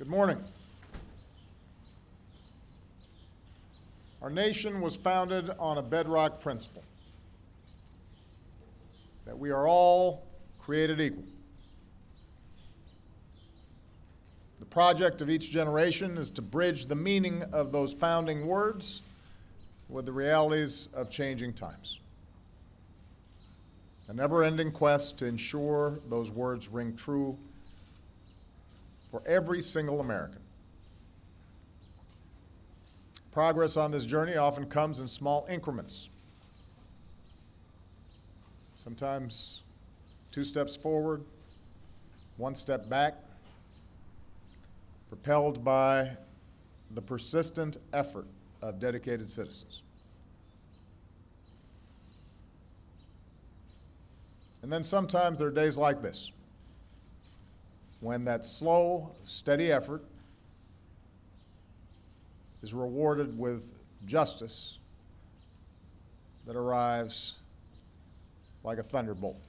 Good morning. Our nation was founded on a bedrock principle that we are all created equal. The project of each generation is to bridge the meaning of those founding words with the realities of changing times. A never-ending quest to ensure those words ring true for every single American. Progress on this journey often comes in small increments. Sometimes two steps forward, one step back, propelled by the persistent effort of dedicated citizens. And then sometimes there are days like this when that slow, steady effort is rewarded with justice that arrives like a thunderbolt.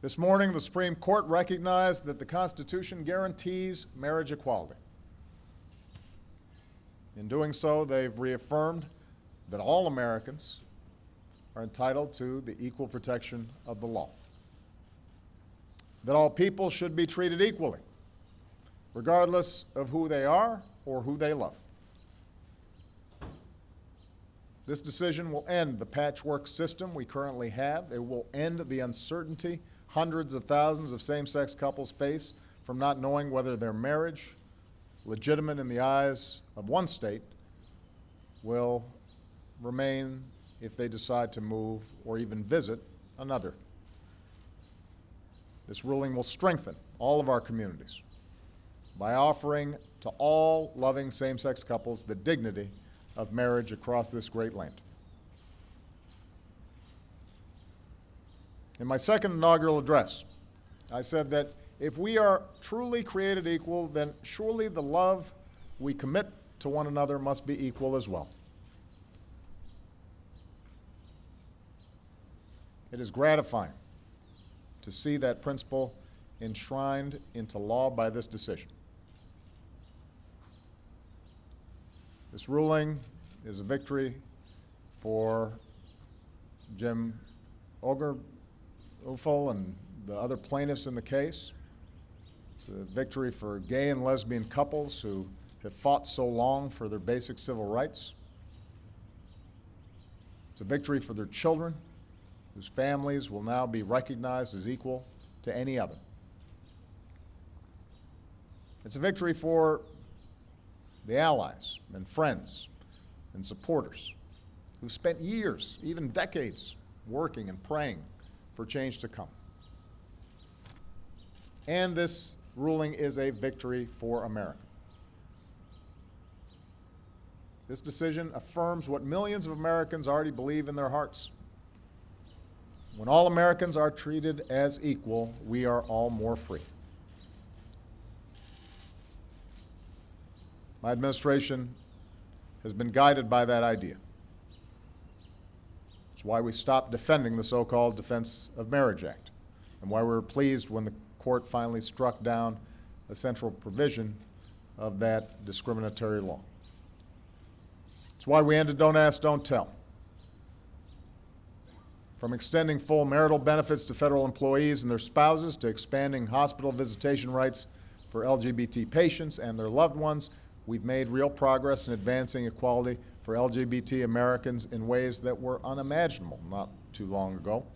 This morning, the Supreme Court recognized that the Constitution guarantees marriage equality. In doing so, they've reaffirmed that all Americans are entitled to the equal protection of the law that all people should be treated equally, regardless of who they are or who they love. This decision will end the patchwork system we currently have. It will end the uncertainty hundreds of thousands of same-sex couples face from not knowing whether their marriage, legitimate in the eyes of one state, will remain if they decide to move or even visit another this ruling will strengthen all of our communities by offering to all loving same-sex couples the dignity of marriage across this great land. In my second inaugural address, I said that if we are truly created equal, then surely the love we commit to one another must be equal as well. It is gratifying to see that principle enshrined into law by this decision. This ruling is a victory for Jim Obergefell and the other plaintiffs in the case. It's a victory for gay and lesbian couples who have fought so long for their basic civil rights. It's a victory for their children whose families will now be recognized as equal to any other. It's a victory for the allies and friends and supporters who spent years, even decades, working and praying for change to come. And this ruling is a victory for America. This decision affirms what millions of Americans already believe in their hearts. When all Americans are treated as equal, we are all more free. My administration has been guided by that idea. It's why we stopped defending the so-called Defense of Marriage Act, and why we were pleased when the court finally struck down a central provision of that discriminatory law. It's why we ended Don't Ask, Don't Tell from extending full marital benefits to federal employees and their spouses to expanding hospital visitation rights for LGBT patients and their loved ones, we've made real progress in advancing equality for LGBT Americans in ways that were unimaginable not too long ago.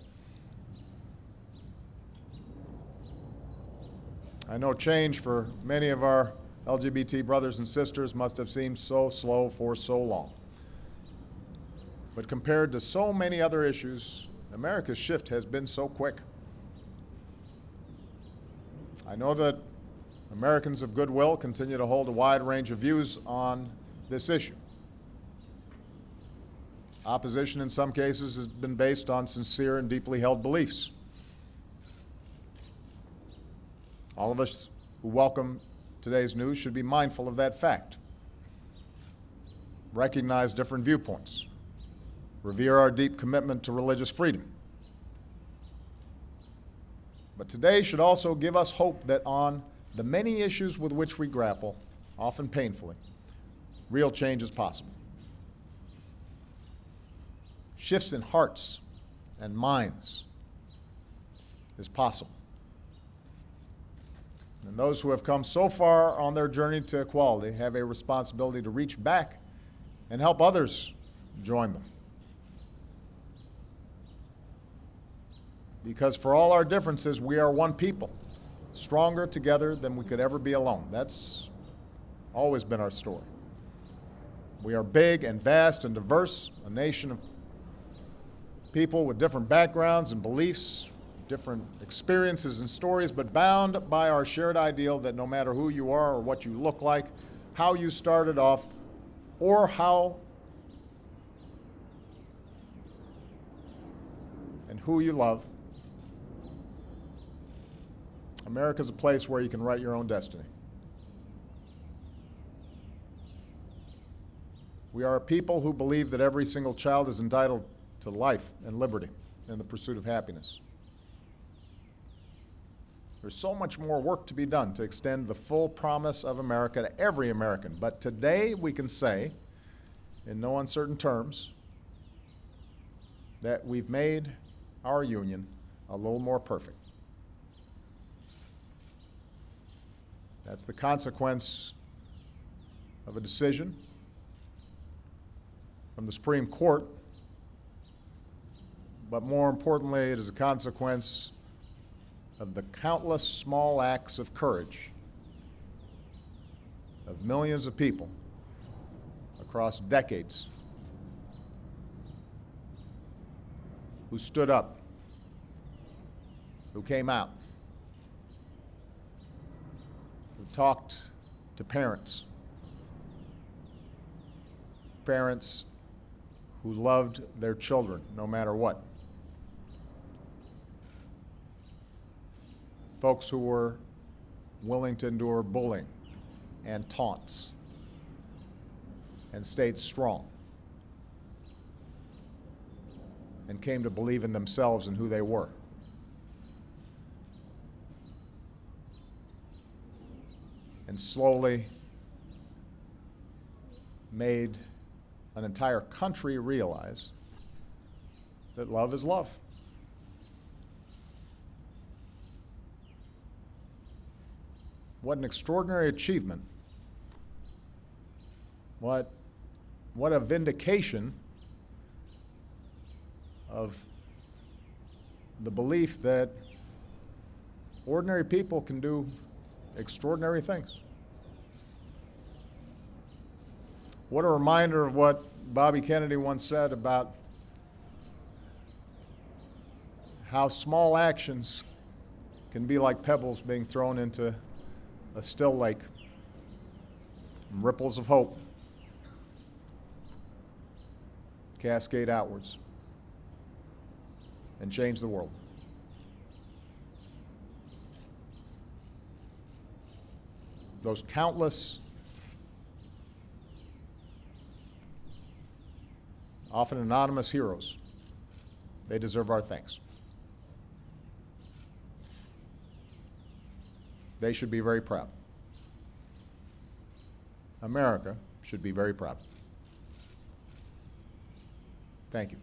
I know change for many of our LGBT brothers and sisters must have seemed so slow for so long. But compared to so many other issues America's shift has been so quick. I know that Americans of goodwill continue to hold a wide range of views on this issue. Opposition in some cases has been based on sincere and deeply held beliefs. All of us who welcome today's news should be mindful of that fact. Recognize different viewpoints revere our deep commitment to religious freedom, But today should also give us hope that on the many issues with which we grapple, often painfully, real change is possible. Shifts in hearts and minds is possible. And those who have come so far on their journey to equality have a responsibility to reach back and help others join them. Because for all our differences, we are one people, stronger together than we could ever be alone. That's always been our story. We are big and vast and diverse, a nation of people with different backgrounds and beliefs, different experiences and stories, but bound by our shared ideal that no matter who you are or what you look like, how you started off, or how and who you love, America's a place where you can write your own destiny. We are a people who believe that every single child is entitled to life and liberty and the pursuit of happiness. There's so much more work to be done to extend the full promise of America to every American. But today we can say, in no uncertain terms, that we've made our union a little more perfect. That's the consequence of a decision from the Supreme Court, but more importantly, it is a consequence of the countless small acts of courage of millions of people across decades who stood up, who came out, who talked to parents, parents who loved their children no matter what. folks who were willing to endure bullying and taunts and stayed strong and came to believe in themselves and who they were. And slowly made an entire country realize that love is love. What an extraordinary achievement. What, what a vindication of the belief that ordinary people can do extraordinary things. What a reminder of what Bobby Kennedy once said about how small actions can be like pebbles being thrown into a still lake, ripples of hope cascade outwards and change the world. Those countless, often anonymous heroes, they deserve our thanks. They should be very proud. America should be very proud. Thank you.